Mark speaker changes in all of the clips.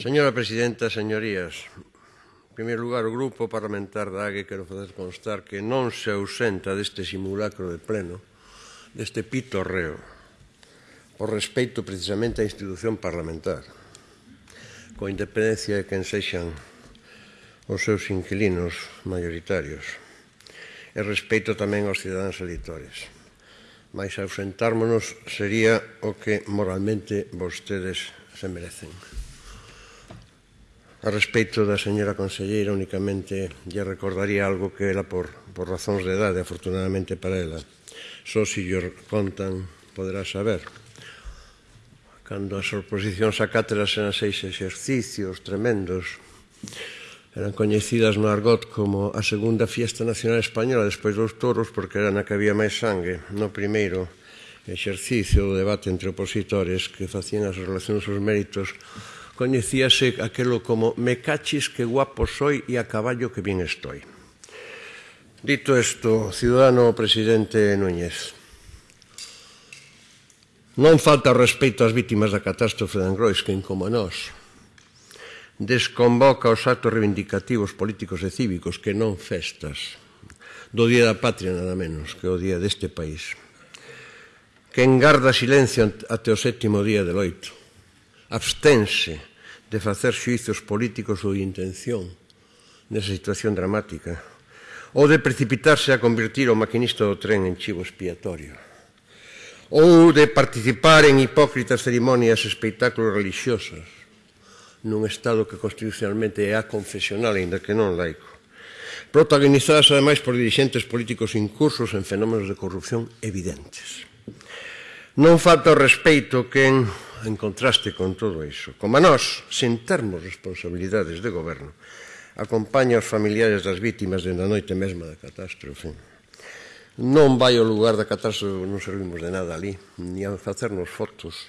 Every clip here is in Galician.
Speaker 1: Señora Presidenta, señorías, en primeiro lugar, o Grupo Parlamentar da AGE quero fazer constar que non se ausenta deste simulacro de pleno, deste pitorreo, por respeito precisamente á institución parlamentar, coa independencia de quen sexan os seus inquilinos maioritarios, e respeito tamén aos cidadáns eleitores. Mais ausentármonos sería o que moralmente vostedes se merecen. A respecto da señora conselleira, únicamente lle recordaría algo que ela, por, por razóns de edade, afortunadamente para ela, só se si lle contan, poderá saber. Cando as oposicións a cátedras eran seis exercicios tremendos, eran coñecidas no argot como a segunda fiesta nacional española despois dos toros porque era na que había máis sangue. No primeiro exercicio do debate entre opositores que facían as relacións os méritos coñecíase aquelo como me cachis que guapo soy e a caballo que bien estoy. Dito isto, ciudadano presidente Núñez, non falta respeito ás vítimas da catástrofe de Angrois, que como nós. Desconvoca os actos reivindicativos políticos e cívicos que non festas do Día da Patria nada menos que o Día deste país que engarda silencio ante o sétimo día de loito. Abstense de facer xuizos políticos ou intención nesa situación dramática ou de precipitarse a convertir o maquinista do tren en chivo expiatorio ou de participar en hipócritas cerimonias e espectáculos religiosos nun estado que constitucionalmente é a confesional, ainda que non laico protagonizadas ademais por dirigentes políticos incursos en fenómenos de corrupción evidentes. Non falta o respeito que en en contraste con todo iso. Como a nós, sen termos responsabilidades de goberno, acompaña os familiares das vítimas dende a noite mesma da catástrofe. Non vai ao lugar da catástrofe, non servimos de nada ali, ni a facernos fotos.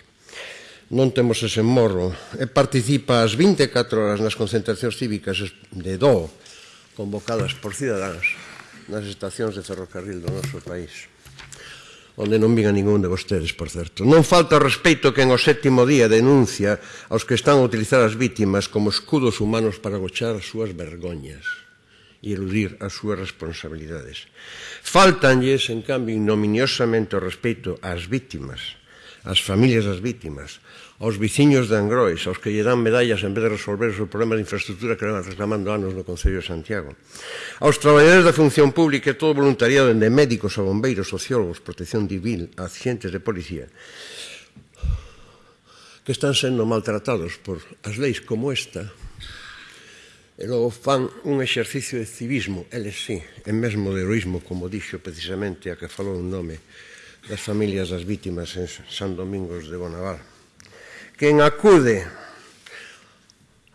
Speaker 1: Non temos ese morro. E participa as 24 horas nas concentracións cívicas de DO, convocadas por cidadáns nas estacións de ferrocarril do noso país onde non vin ningún de vostedes, por certo. Non falta o respeito que en o sétimo día denuncia aos que están a utilizar as vítimas como escudos humanos para gochar as súas vergoñas e eludir as súas responsabilidades. Faltanlles, en cambio, ignominiosamente o respeito ás vítimas, as familias das vítimas, aos veciños de Angrois, aos que lle dan medallas en vez de resolver os problemas de infraestructura que levan reclamando anos no Concello de Santiago, aos traballadores da función pública e todo voluntariado, dende médicos a bombeiros, sociólogos, protección civil, a agentes de policía, que están sendo maltratados por as leis como esta, e logo fan un exercicio de civismo, eles sí, en mesmo de heroísmo, como dixo precisamente a que falou un nome das familias das vítimas en San Domingos de Bonaval. Quen acude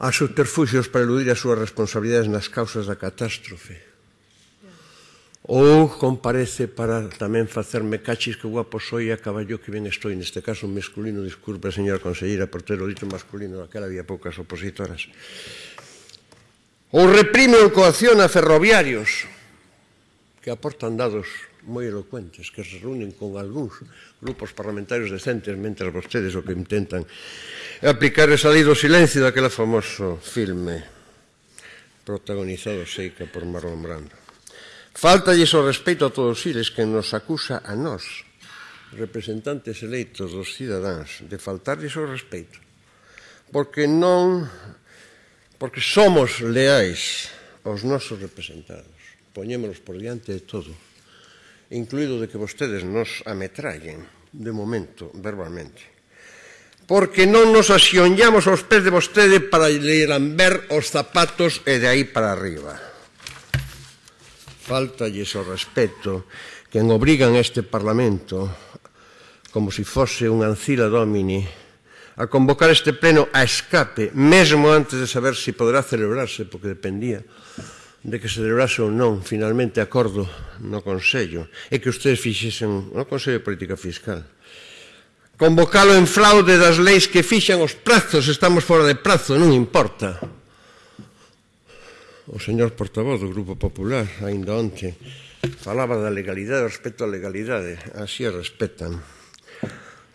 Speaker 1: a subterfugios para eludir as súas responsabilidades nas causas da catástrofe ou comparece para tamén facerme cachis que guapo soy a caballo que ben estou, neste caso masculino, disculpe, señora conselleira, por ter o dito masculino, naquela había poucas opositoras. Ou reprime ou coacciona ferroviarios que aportan dados moi elocuentes que se reúnen con algúns grupos parlamentarios decentes mentre vostedes o que intentan aplicar esa lei do silencio daquela famoso filme protagonizado seica por Marlon Brando. Faltalles o respeito a todos eles que nos acusa a nós, representantes eleitos dos cidadáns, de faltarlles o respeito, porque non porque somos leais aos nosos representados. Poñémonos por diante de todo incluído de que vostedes nos ametrallen, de momento, verbalmente. Porque non nos axionllamos aos pés de vostede para lle lamber os zapatos e de aí para arriba. Faltalles o respeto que en obrigan este Parlamento, como se si fose un ancila domini, a convocar este pleno a escape, mesmo antes de saber se si poderá celebrarse, porque dependía de que se celebrase ou non finalmente acordo no Consello e que ustedes fixesen no Consello de Política Fiscal convocalo en fraude das leis que fixan os prazos, estamos fora de prazo, non importa. O señor portavoz do Grupo Popular, ainda onte, falaba da legalidade respecto á legalidade, así a respetan.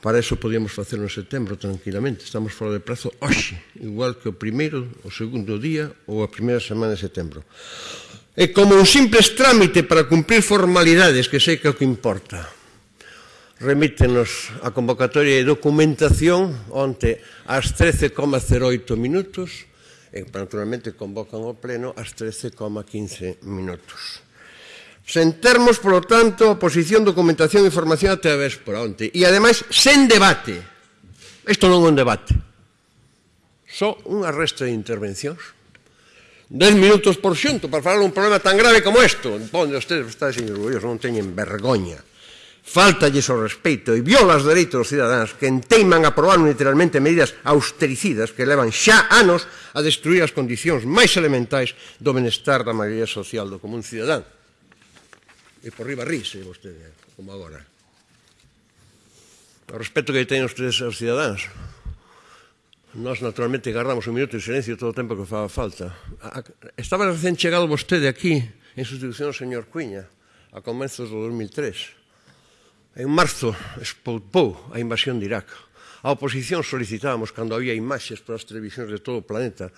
Speaker 1: Para eso podíamos facelo en setembro tranquilamente. Estamos fora de prazo hoxe, igual que o primeiro, o segundo día ou a primeira semana de setembro. É como un simples trámite para cumprir formalidades, que sei que é o que importa. Remítenos a convocatoria de documentación onte ás 13,08 minutos e, naturalmente, convocan o pleno ás 13,15 minutos. Sen termos, polo tanto, a posición, documentación e información até a vez por onte. E, ademais, sen debate. Isto non é un debate. Só unha resta de intervencións. Dez minutos por xunto para falar un problema tan grave como isto. Ponde, ustedes ustedes, señor orgullosos, non teñen vergoña. Faltalles o respeito e viola os dereitos dos cidadáns que enteiman a aprobar literalmente medidas austericidas que levan xa anos a destruir as condicións máis elementais do benestar da maioría social do común cidadán e por riba rise vostede, como agora. O respeto que teñen ustedes aos cidadáns. Nós, naturalmente, guardamos un minuto de silencio todo o tempo que faba falta. Estaba recén chegado vostede aquí, en sustitución ao señor Cuiña, a comenzos do 2003. En marzo expoupou a invasión de Irak. A oposición solicitábamos, cando había imaxes para as televisións de todo o planeta,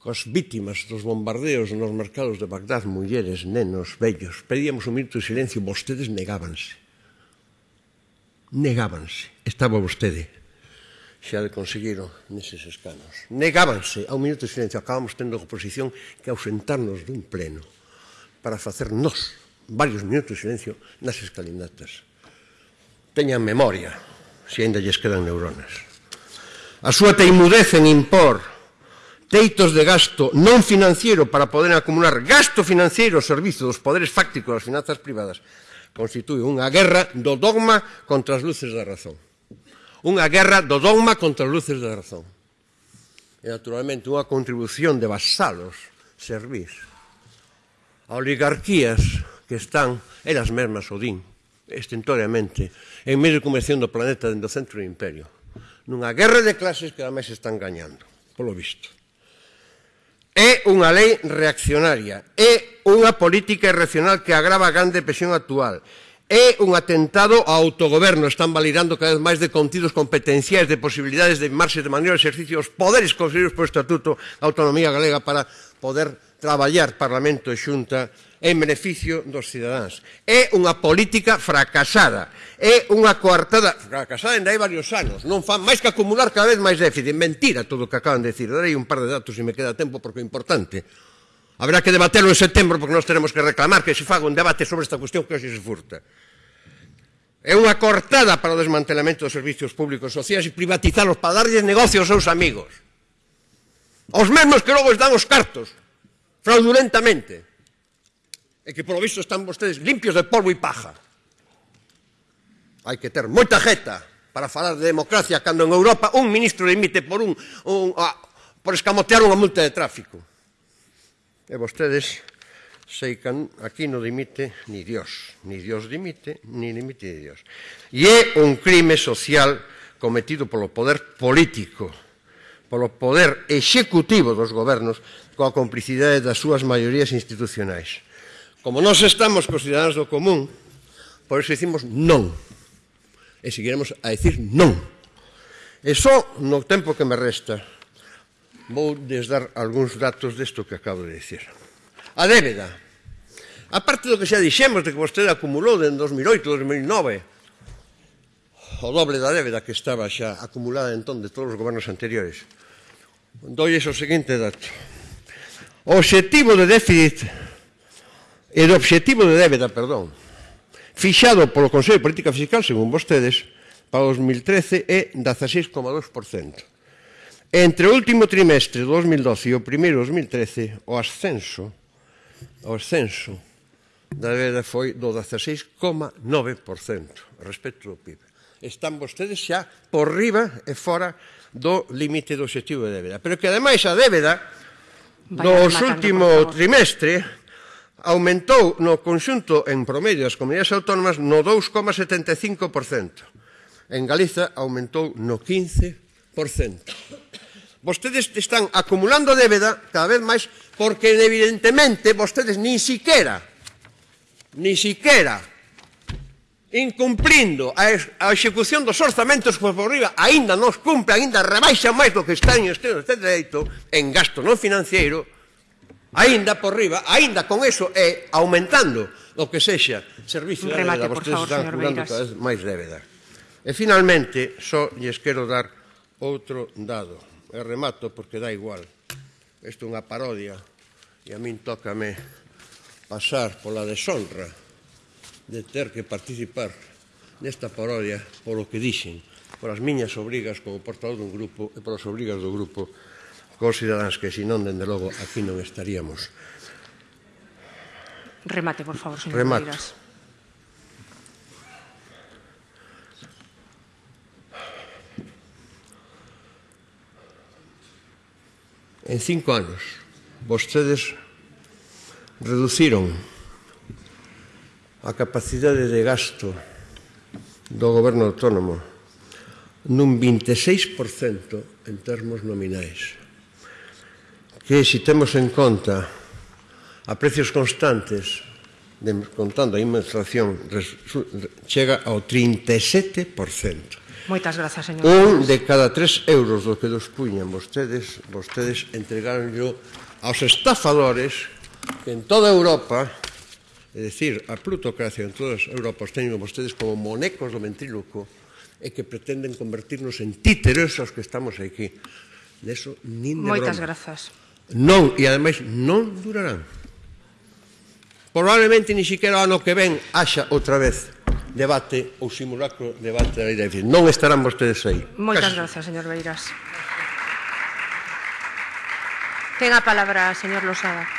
Speaker 1: cos vítimas dos bombardeos nos mercados de Bagdad, mulleres, nenos, vellos, pedíamos un minuto de silencio, vostedes negábanse. Negábanse. Estaba vostede xa de conseguiron neses escanos. Negábanse a un minuto de silencio. Acabamos tendo a oposición que ausentarnos dun pleno para facer nós varios minutos de silencio nas escalinatas. Teñan memoria, se ainda lles quedan neuronas. A súa teimudez en impor teitos de gasto non financiero para poder acumular gasto financiero ao servizo dos poderes fácticos das finanzas privadas constituye unha guerra do dogma contra as luces da razón. Unha guerra do dogma contra as luces da razón. E, naturalmente, unha contribución de vasalos, servís, a oligarquías que están elas mesmas Odín, estentoriamente, en medio de convención do planeta dentro do centro do imperio. Nunha guerra de clases que ademais están gañando, polo visto. É unha lei reaccionaria, é unha política irracional que agrava a grande presión actual, é un atentado ao autogoberno. Están validando cada vez máis de contidos competenciais, de posibilidades de marxe de maneira de exercicio os poderes conferidos por Estatuto da Autonomía Galega para poder traballar Parlamento e Xunta en beneficio dos cidadáns. É unha política fracasada, é unha coartada fracasada en hai varios anos, non fan máis que acumular cada vez máis déficit. Mentira todo o que acaban de decir. Darei un par de datos se me queda tempo porque é importante. Habrá que debaterlo en setembro porque nós teremos que reclamar que se faga un debate sobre esta cuestión que hoxe se furta. É unha cortada para o desmantelamento dos servicios públicos sociais e privatizalos para darlles negocios aos seus amigos. Os mesmos que logo están os cartos fraudulentamente, e que polo visto están vostedes limpios de polvo e paja. Hai que ter moita jeta para falar de democracia cando en Europa un ministro limite por un, un a, por escamotear unha multa de tráfico. E vostedes sei que aquí non dimite ni Dios, ni Dios dimite, ni dimite ni Dios. E é un crime social cometido polo poder político, polo poder executivo dos gobernos coa complicidade das súas maiorías institucionais. Como nós estamos cos do común, por iso dicimos non. E seguiremos a decir non. E só no tempo que me resta vou desdar algúns datos desto que acabo de dicir. A débeda. A parte do que xa dixemos de que vostede acumulou en 2008, 2009, o doble da débeda que estaba xa acumulada entón de todos os gobernos anteriores. Doi o seguinte dato. O obxectivo de déficit e do obxectivo de débeda, perdón, fixado polo Consello de Política Fiscal, según vostedes, para 2013 é 16,2%. Entre o último trimestre de 2012 e o primeiro de 2013, o ascenso, o ascenso da débeda foi do 16,9% respecto ao PIB. Están vostedes xa por riba e fora do límite do objetivo de débeda. Pero que ademais a débeda No último trimestre aumentou no conxunto en promedio das comunidades autónomas no 2,75%. En Galiza aumentou no 15%. Vostedes están acumulando débeda cada vez máis porque evidentemente vostedes ni siquiera ni siquiera incumplindo a, a execución dos orzamentos por riba, aínda nos cumpre, aínda rebaixa máis do que está en este, este dereito en gasto non financiero, aínda por riba, aínda con eso é aumentando o que sexa servicio de débeda, vostedes
Speaker 2: favor,
Speaker 1: están
Speaker 2: curando
Speaker 1: cada vez máis débeda. E finalmente, só lles quero dar outro dado. E remato porque dá igual. Isto é unha parodia e a min tócame pasar pola deshonra de ter que participar nesta parodia polo que dixen, por as miñas obrigas como portavoz dun grupo e polas obrigas do grupo cos cidadáns que senón, dende logo, aquí non estaríamos.
Speaker 2: Remate, por favor, señor Remate.
Speaker 1: En cinco anos, vostedes reduciron a capacidade de gasto do goberno autónomo nun 26% en termos nominais que se temos en conta a precios constantes de, contando a inflación chega ao 37%.
Speaker 2: Moitas grazas, señor.
Speaker 1: Un de cada tres euros do que dos puñan vostedes, vostedes entregaronlo aos estafadores que en toda Europa É dicir, a plutocracia en todas as Europas teñen vostedes como monecos do ventríloco e que pretenden convertirnos en títeres aos que estamos aquí. Deso, nin de
Speaker 2: Moitas
Speaker 1: broma.
Speaker 2: grazas.
Speaker 1: Non, e ademais non durarán. Probablemente ni siquiera ano que ven haxa outra vez debate ou simulacro debate da lei Non estarán vostedes aí.
Speaker 2: Moitas
Speaker 1: Casi.
Speaker 2: grazas, señor Beiras. Ten a palabra, señor Losada.